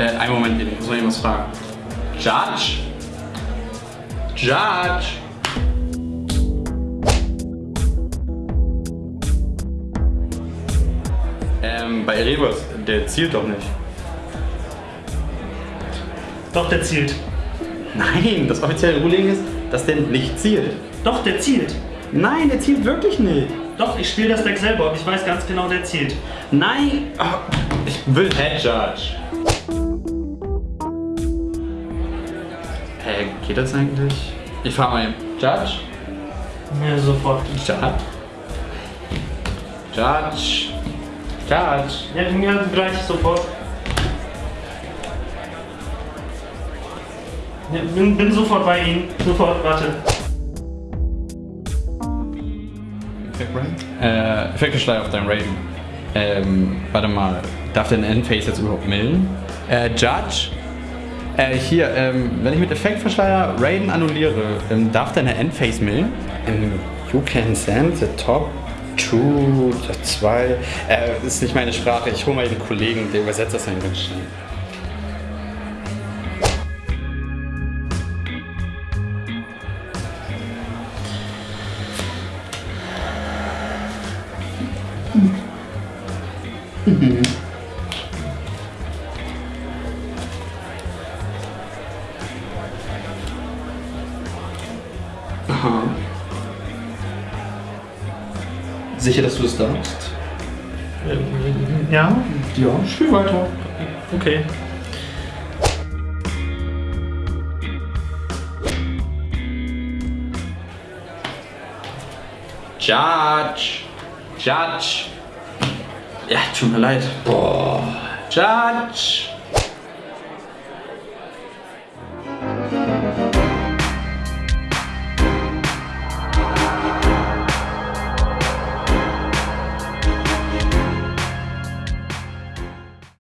einen Moment, ich muss noch irgendwas fragen. Judge? Judge? Ähm, bei Erebus, der zielt doch nicht. Doch, der zielt. Nein, das offizielle Ruling ist, dass der nicht zielt. Doch, der zielt. Nein, der zielt wirklich nicht. Doch, ich spiele das Deck selber und ich weiß ganz genau, der zielt. Nein! Oh, ich will Head Judge. Hä, geht das eigentlich? Ich frage mal, Judge? Ja, sofort. Judge? Judge? Judge? Ja, gleich sofort. Ja, bin, bin sofort bei Ihnen. Sofort, warte. Äh, Effekteschleier auf deinem Raven. Ähm, warte mal, darf der Endphase jetzt überhaupt millen? Äh, Judge? Äh, hier, ähm, wenn ich mit Effektverschleier Raiden annulliere, ähm, darf deine Endphase millen? Ähm, you can send the top two, the zwei. Äh, ist nicht meine Sprache, ich hole mal den Kollegen, der übersetzt das dann ganz schnell. Aha. Sicher, dass du es darfst? Ähm, Ja? Ja, spiel weiter. Okay. Judge. Judge. Ja, tut mir leid. Boah. Judge.